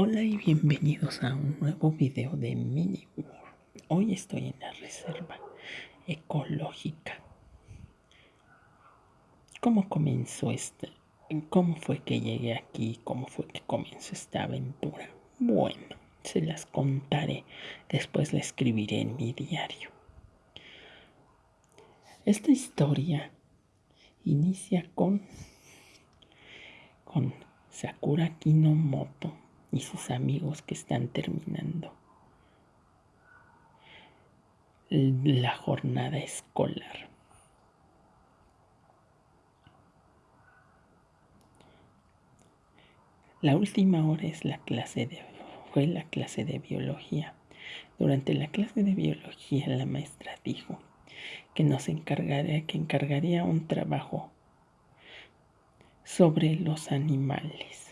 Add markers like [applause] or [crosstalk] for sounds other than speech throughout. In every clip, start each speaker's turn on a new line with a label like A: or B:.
A: Hola y bienvenidos a un nuevo video de Mini Hoy estoy en la reserva ecológica. ¿Cómo comenzó este? ¿Cómo fue que llegué aquí? ¿Cómo fue que comenzó esta aventura? Bueno, se las contaré. Después la escribiré en mi diario. Esta historia inicia con con Sakura Kinomoto y sus amigos que están terminando la jornada escolar. La última hora es la clase de fue la clase de biología. Durante la clase de biología la maestra dijo que nos encargaría que encargaría un trabajo sobre los animales.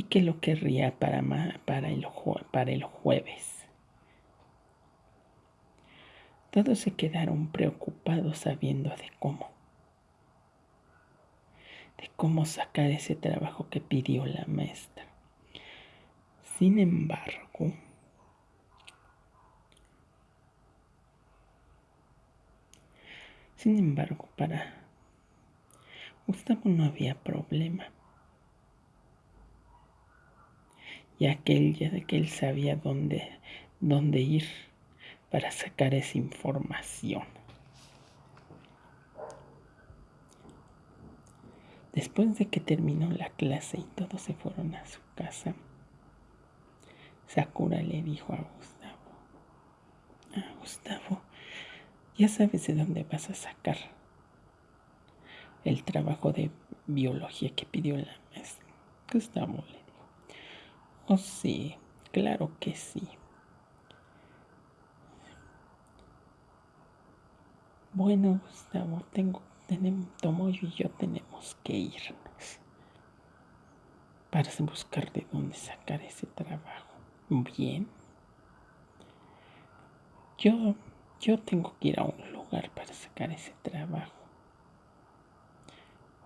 A: Y que lo querría para, para, el, para el jueves. Todos se quedaron preocupados sabiendo de cómo, de cómo sacar ese trabajo que pidió la maestra. Sin embargo, sin embargo, para Gustavo no había problema ya que él, ya que él sabía dónde, dónde ir para sacar esa información. Después de que terminó la clase y todos se fueron a su casa, Sakura le dijo a Gustavo, ah, Gustavo, ya sabes de dónde vas a sacar el trabajo de biología que pidió la maestra. Gustavo le Oh, sí, claro que sí. Bueno, Gustavo, tengo, tenemos, Tomoyo y yo tenemos que irnos para buscar de dónde sacar ese trabajo. Bien. Yo, yo tengo que ir a un lugar para sacar ese trabajo.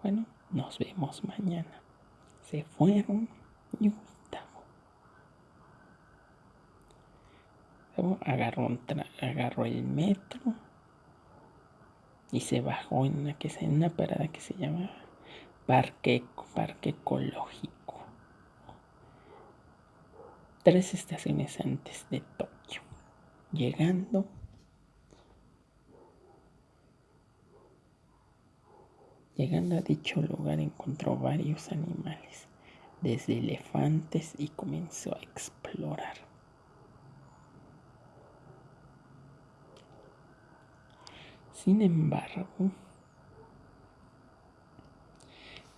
A: Bueno, nos vemos mañana. Se fueron agarró, el metro y se bajó en una, que, parada que se llama Parque, Parque Ecológico. Tres estaciones antes de Tokio. Llegando, llegando a dicho lugar encontró varios animales, desde elefantes y comenzó a explorar. Sin embargo,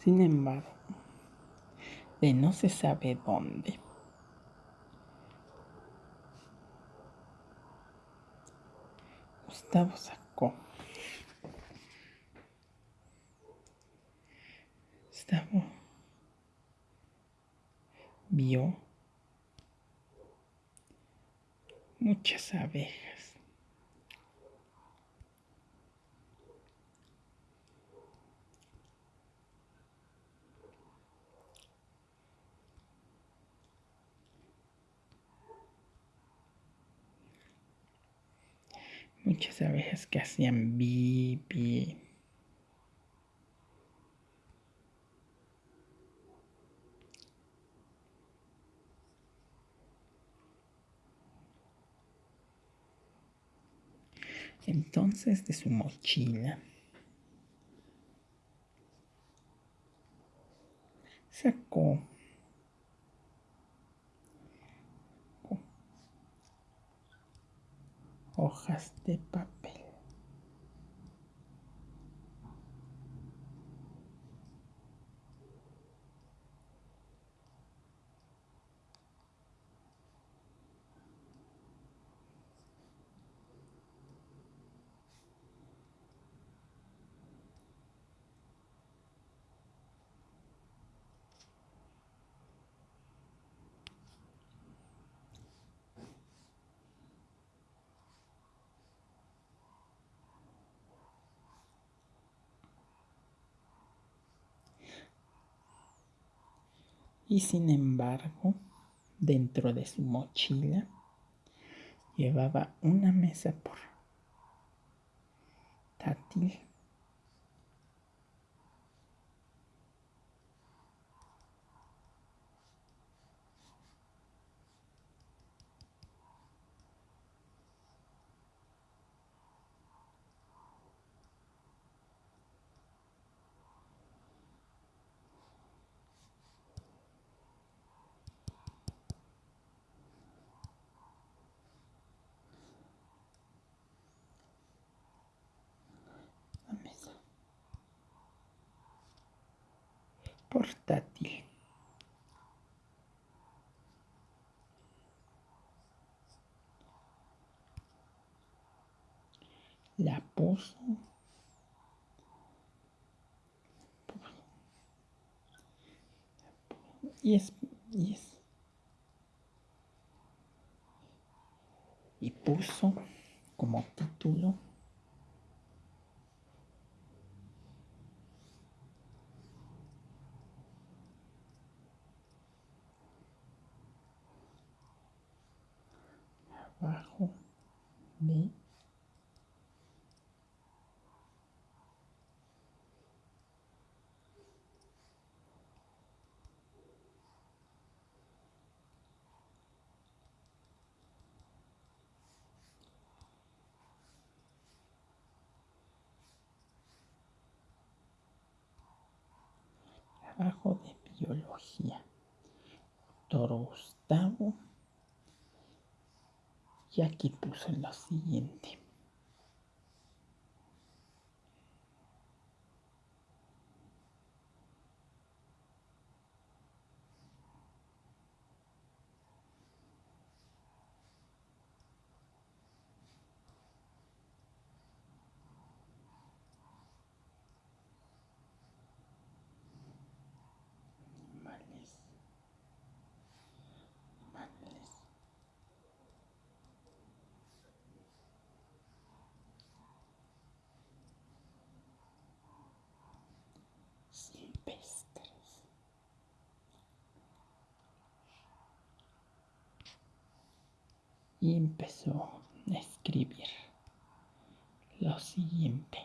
A: sin embargo, de no se sabe dónde, Gustavo sacó. Gustavo vio muchas abejas. Muchas abejas que hacían bibi. Entonces de su mochila sacó hojas de papel. Y sin embargo, dentro de su mochila llevaba una mesa portátil portátil. La puso y es, y es. Y puso como título abajo de abajo de biología. Doctor Gustavo y aquí puso lo siguiente. Y empezó a escribir lo siguiente.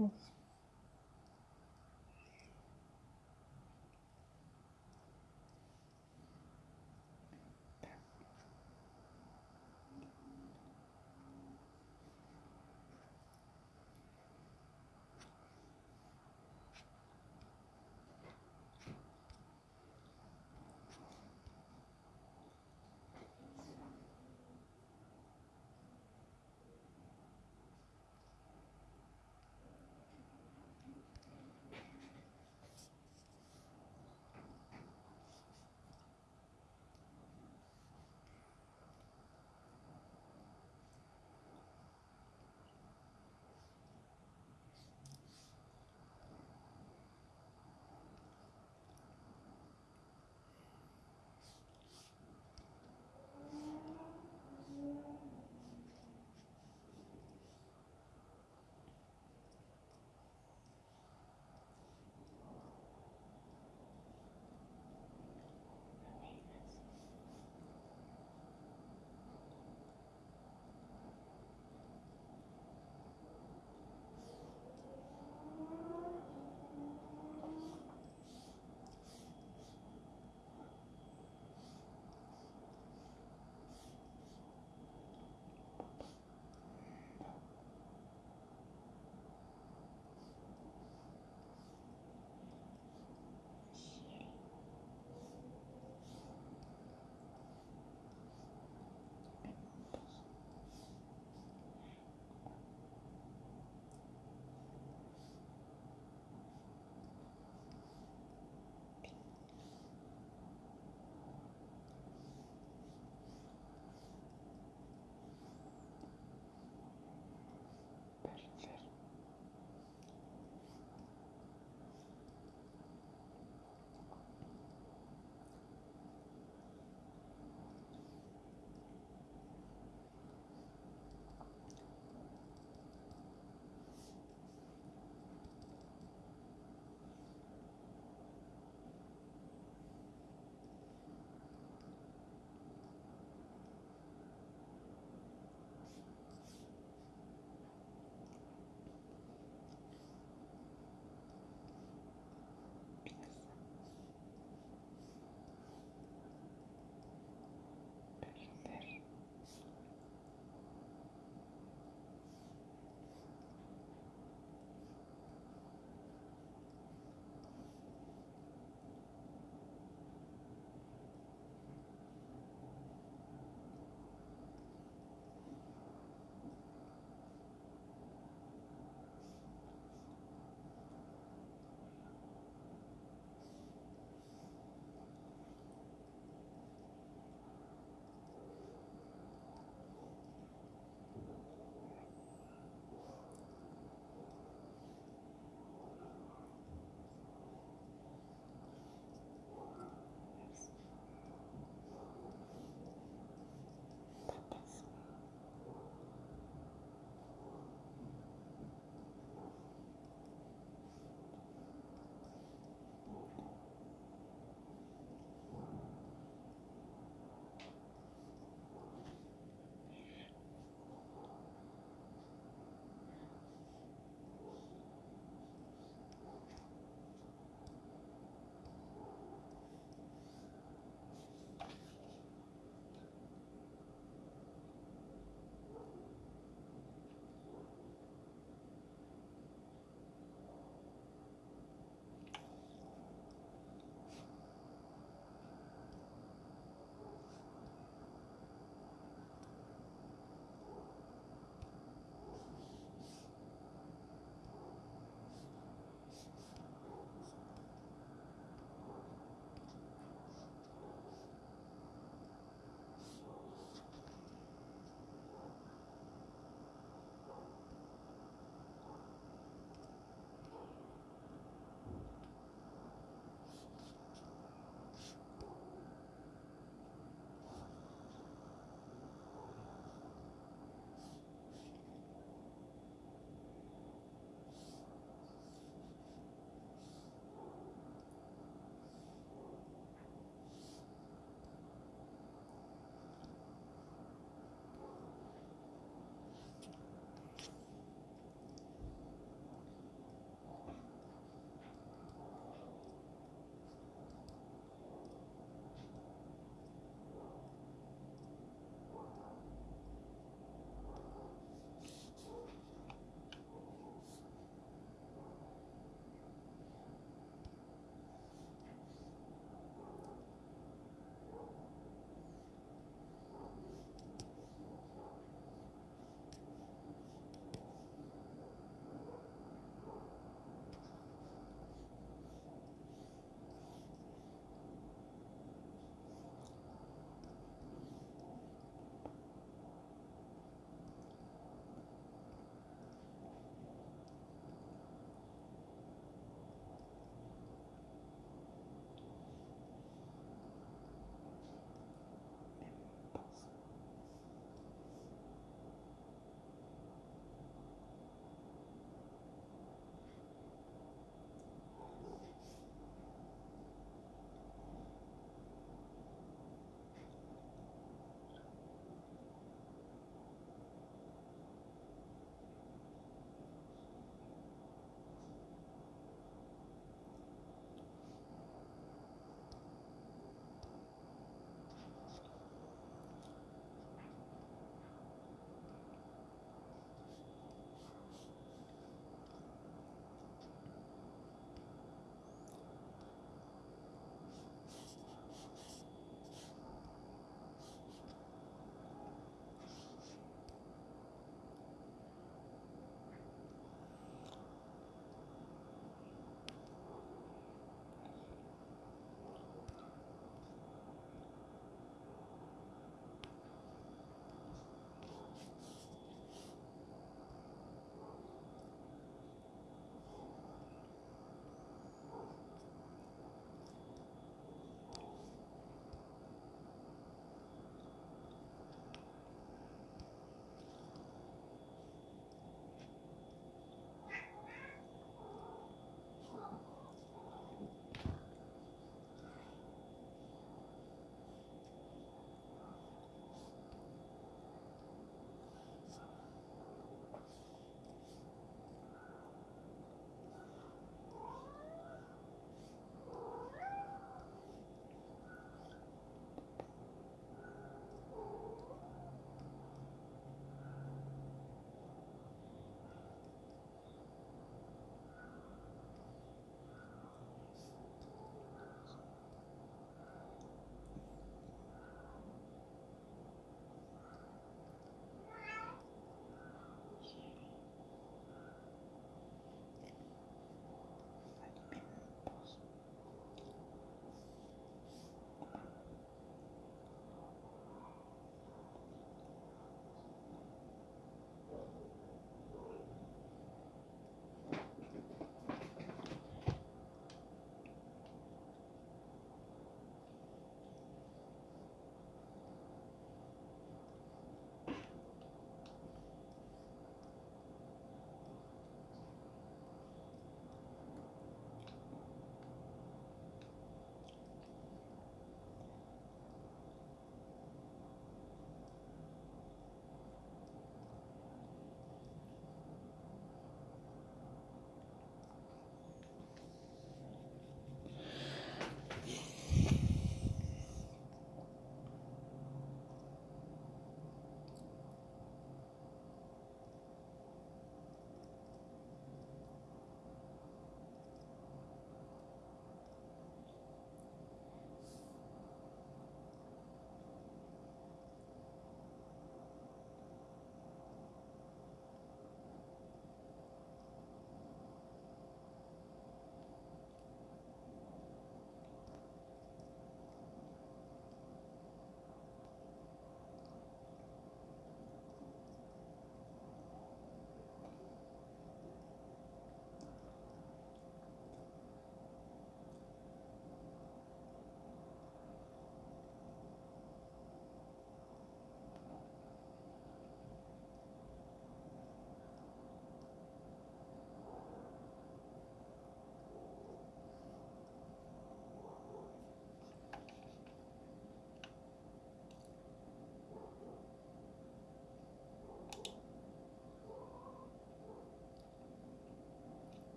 A: próximos.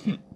A: Hmm. [laughs]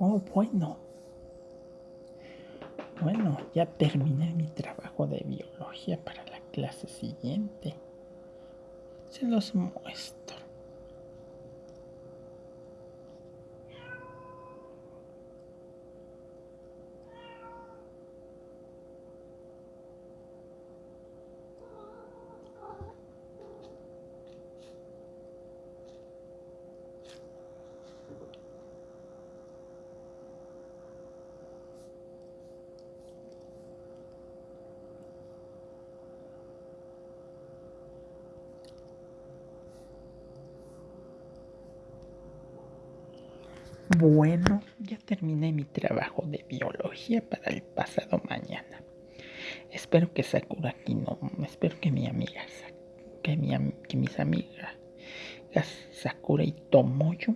A: Oh, bueno. Bueno, ya terminé mi trabajo de biología para la clase siguiente. Se los muestro. Bueno, ya terminé mi trabajo de biología para el pasado mañana. Espero que Sakura aquí no, espero que mi amiga, que, mi, que mis amigas Sakura y Tomoyo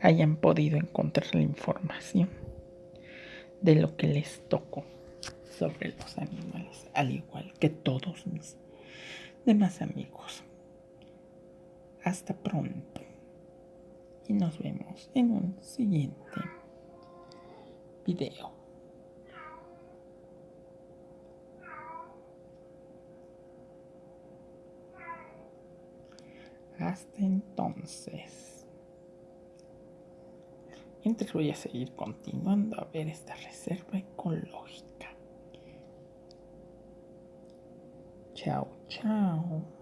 A: hayan podido encontrar la información de lo que les tocó sobre los animales, al igual que todos mis demás amigos. Hasta pronto y nos vemos en un siguiente video. Hasta entonces. Mientras voy a seguir continuando a ver esta reserva ecológica. Chao, chao.